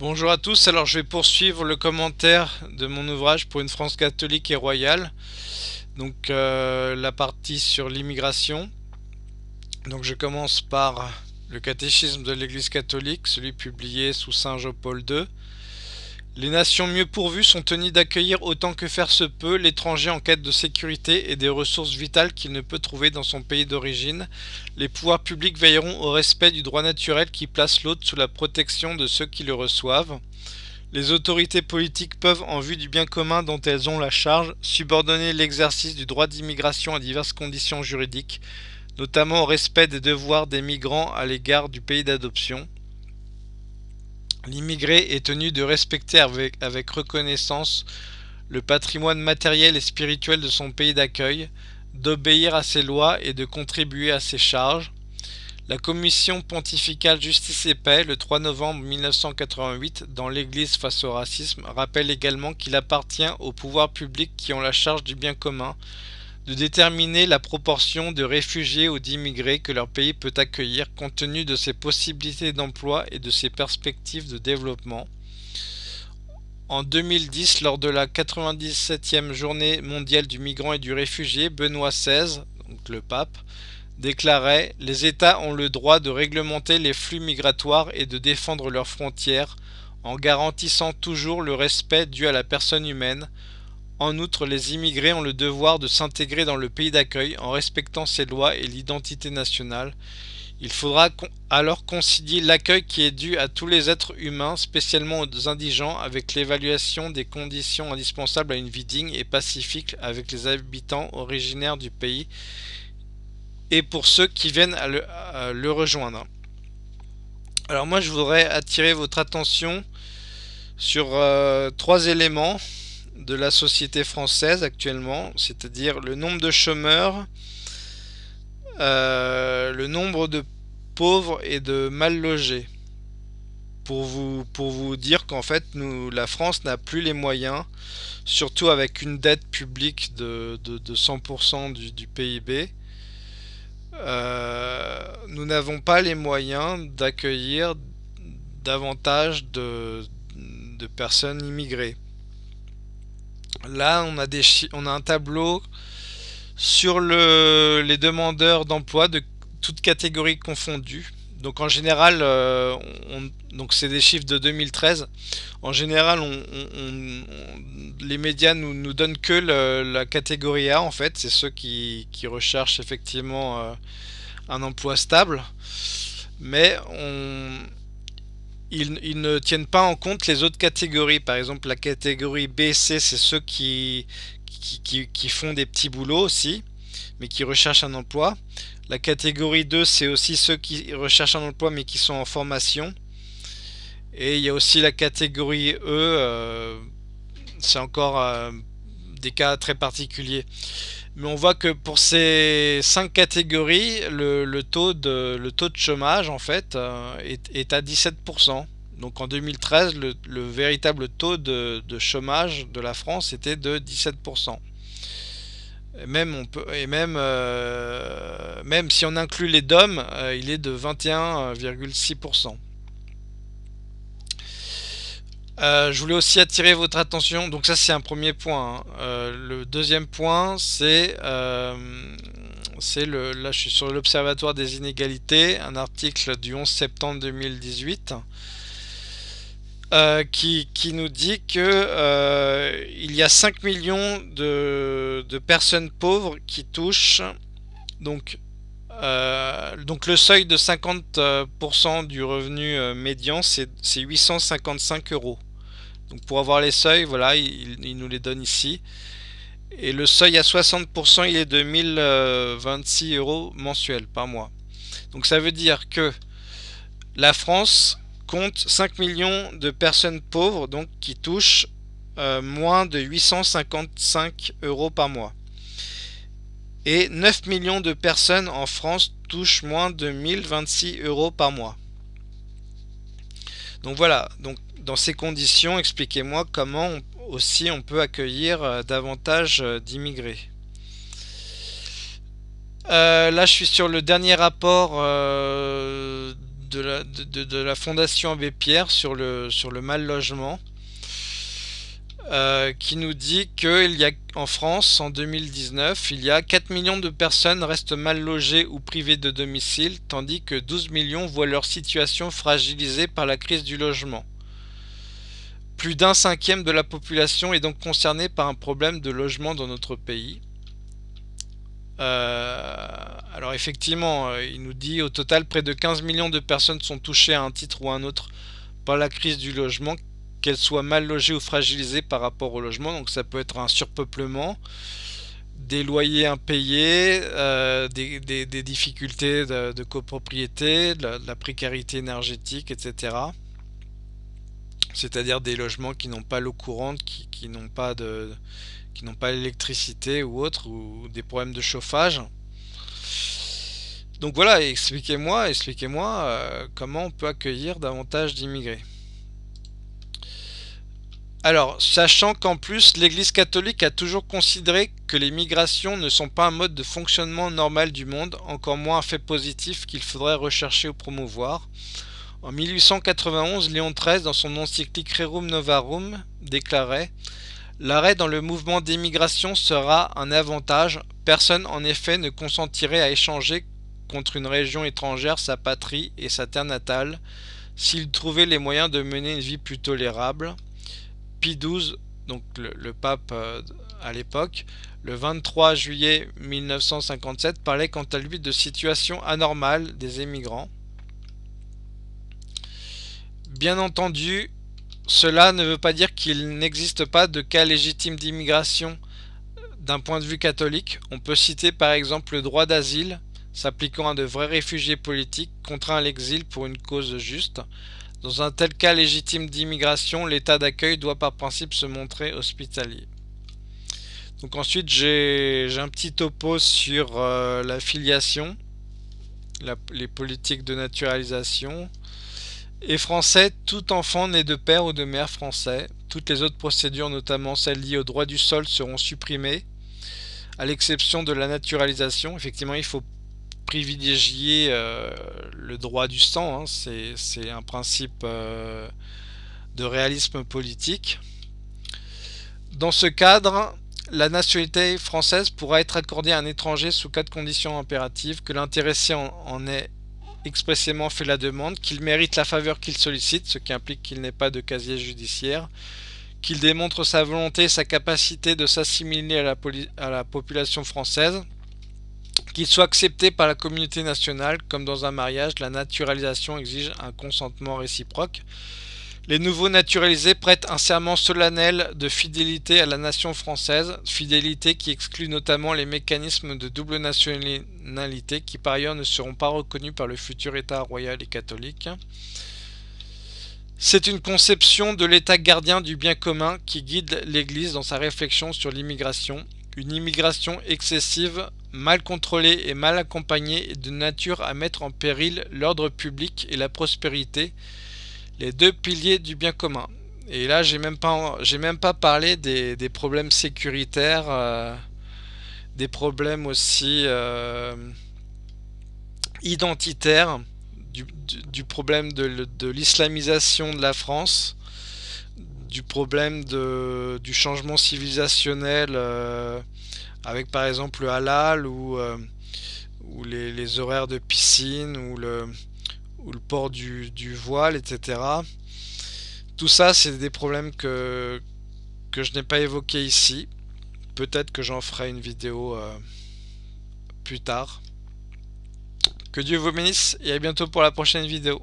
Bonjour à tous, alors je vais poursuivre le commentaire de mon ouvrage pour une France catholique et royale. Donc euh, la partie sur l'immigration. Donc je commence par le catéchisme de l'Église catholique, celui publié sous Saint Jean-Paul II. Les nations mieux pourvues sont tenues d'accueillir autant que faire se peut l'étranger en quête de sécurité et des ressources vitales qu'il ne peut trouver dans son pays d'origine. Les pouvoirs publics veilleront au respect du droit naturel qui place l'autre sous la protection de ceux qui le reçoivent. Les autorités politiques peuvent, en vue du bien commun dont elles ont la charge, subordonner l'exercice du droit d'immigration à diverses conditions juridiques, notamment au respect des devoirs des migrants à l'égard du pays d'adoption. L'immigré est tenu de respecter avec, reconnaissance le patrimoine matériel et spirituel de son pays d'accueil, d'obéir à ses lois et de contribuer à ses charges. La Commission pontificale Justice et Paix, le 3 novembre 1988, dans l'Église face au racisme, rappelle également qu'il appartient aux pouvoirs publics qui ont la charge du bien commun de déterminer la proportion de réfugiés ou d'immigrés que leur pays peut accueillir compte tenu de ses possibilités d'emploi et de ses perspectives de développement. En 2010, lors de la 97e journée mondiale du migrant et du réfugié, Benoît XVI, donc le pape, déclarait « Les États ont le droit de réglementer les flux migratoires et de défendre leurs frontières en garantissant toujours le respect dû à la personne humaine, en outre, les immigrés ont le devoir de s'intégrer dans le pays d'accueil en respectant ses lois et l'identité nationale. Il faudra alors concilier l'accueil qui est dû à tous les êtres humains, spécialement aux indigents, avec l'évaluation des conditions indispensables à une vie digne et pacifique avec les habitants originaires du pays et pour ceux qui viennent à le, rejoindre. Alors moi je voudrais attirer votre attention sur euh, trois éléments de la société française actuellement, c'est-à-dire le nombre de chômeurs, euh, le nombre de pauvres et de mal logés. Pour vous, dire qu'en fait, la France n'a plus les moyens, surtout avec une dette publique de, de, 100% du, PIB, euh, nous n'avons pas les moyens d'accueillir davantage de personnes immigrées. Là, on a, un tableau sur le, les demandeurs d'emploi de toutes catégories confondues. Donc en général, euh, c'est des chiffres de 2013. En général, les médias nous, nous donnent que la catégorie A en fait. C'est ceux qui, qui, recherchent effectivement euh, un emploi stable. Mais on, ils, ne tiennent pas en compte les autres catégories. Par exemple, la catégorie B, C, c'est ceux qui, qui, font des petits boulots aussi, mais qui recherchent un emploi. La catégorie 2, c'est aussi ceux qui recherchent un emploi, mais qui sont en formation. Et il y a aussi la catégorie E, euh, c'est encore euh, des cas très particuliers. Mais on voit que pour ces cinq catégories, le, taux, de, chômage en fait euh, est, à 17%. Donc en 2013, le, véritable taux de, chômage de la France était de 17%. Et euh, même si on inclut les DOM, euh, il est de 21,6%. Euh, je voulais aussi attirer votre attention, donc ça c'est un premier point. Hein. Euh, le deuxième point c'est, euh, le, là je suis sur l'Observatoire des inégalités, un article du 11 septembre 2018 qui, nous dit que il y a 5 millions de, de personnes pauvres qui touchent donc donc le seuil de 50% du revenu médian c'est 855 euros donc pour avoir les seuils, voilà, il, nous les donne ici. Et le seuil à 60%, il est de 1026 euros mensuels par mois. Donc ça veut dire que la France compte 5 millions de personnes pauvres donc qui touchent euh, moins de 855 euros par mois. Et 9 millions de personnes en France touchent moins de 1026 euros par mois. Donc voilà, dans ces conditions, expliquez-moi comment aussi on peut accueillir euh, davantage euh, d'immigrés. Euh, là, je suis sur le dernier rapport de la, Fondation Abbé Pierre sur le mal logement. Euh, qui nous dit qu'il y a en France en 2019, il y a 4 millions de personnes restent mal logées ou privées de domicile, tandis que 12 millions voient leur situation fragilisée par la crise du logement. Plus d'un cinquième de la population est donc concernée par un problème de logement dans notre pays. Euh, alors effectivement, euh, il nous dit au total près de 15 millions de personnes sont touchées à un titre ou à un autre par la crise du logement qu'elles soient mal logées ou fragilisées par rapport au logement. Donc ça peut être un surpeuplement, des loyers impayés, euh, des, difficultés de, copropriété, de la, précarité énergétique, etc. C'est-à-dire des logements qui n'ont pas l'eau courante, qui, n'ont pas l'électricité ou autre, ou des problèmes de chauffage. Donc voilà, expliquez-moi, expliquez-moi euh, comment on peut accueillir davantage d'immigrés. Alors, sachant qu'en plus, l'Église catholique a toujours considéré que les migrations ne sont pas un mode de fonctionnement normal du monde, encore moins un fait positif qu'il faudrait rechercher ou promouvoir. En 1891, Léon XIII, dans son encyclique Rerum Novarum, déclarait L'arrêt dans le mouvement d'émigration sera un avantage. Personne en effet ne consentirait à échanger contre une région étrangère sa patrie et sa terre natale s'il trouvait les moyens de mener une vie plus tolérable. Pie XII, donc le, pape euh, à l'époque, le 23 juillet 1957 parlait quant à lui de situation anormale des émigrants. Bien entendu, cela ne veut pas dire qu'il n'existe pas de cas légitimes d'immigration d'un point de vue catholique. On peut citer par exemple le droit d'asile s'appliquant à de vrais réfugiés politiques contraints à l'exil pour une cause juste. Dans un tel cas légitime d'immigration, l'état d'accueil doit par principe se montrer hospitalier. Donc ensuite j'ai un petit topo sur euh, la filiation, les politiques de naturalisation. Et français, tout enfant né de père ou de mère français. Toutes les autres procédures, notamment celles liées au droit du sol, seront supprimées, à l'exception de la naturalisation. Effectivement, il faut privilégier euh, le droit du sang, hein. c'est un principe euh, de réalisme politique. Dans ce cadre, la nationalité française pourra être accordée à un étranger sous quatre conditions impératives, que l'intéressé en, ait expressément fait la demande, qu'il mérite la faveur qu'il sollicite, ce qui implique qu'il n'ait pas de casier judiciaire, qu'il démontre sa volonté et sa capacité de s'assimiler à la population française, qu'il soit accepté par la communauté nationale, comme dans un mariage, la naturalisation exige un consentement réciproque. Les nouveaux naturalisés prêtent un serment solennel de fidélité à la nation française, fidélité qui exclut notamment les mécanismes de double nationalité qui par ailleurs ne seront pas reconnus par le futur État royal et catholique. C'est une conception de l'État gardien du bien commun qui guide l'Église dans sa réflexion sur l'immigration. Une immigration excessive mal contrôlée et mal accompagnée est de nature à mettre en péril l'ordre public et la prospérité, les deux piliers du bien commun. Et là, j'ai même pas, j'ai même pas parlé des, problèmes sécuritaires, euh, des problèmes aussi euh, identitaires, du, problème de, l'islamisation de la France, du problème de, du changement civilisationnel. Euh, avec par exemple le halal ou, euh, les, horaires de piscine ou le, ou le port du, voile, etc. Tout ça, c'est des problèmes que, que je n'ai pas évoqués ici. Peut-être que j'en ferai une vidéo euh, plus tard. Que Dieu vous bénisse et à bientôt pour la prochaine vidéo.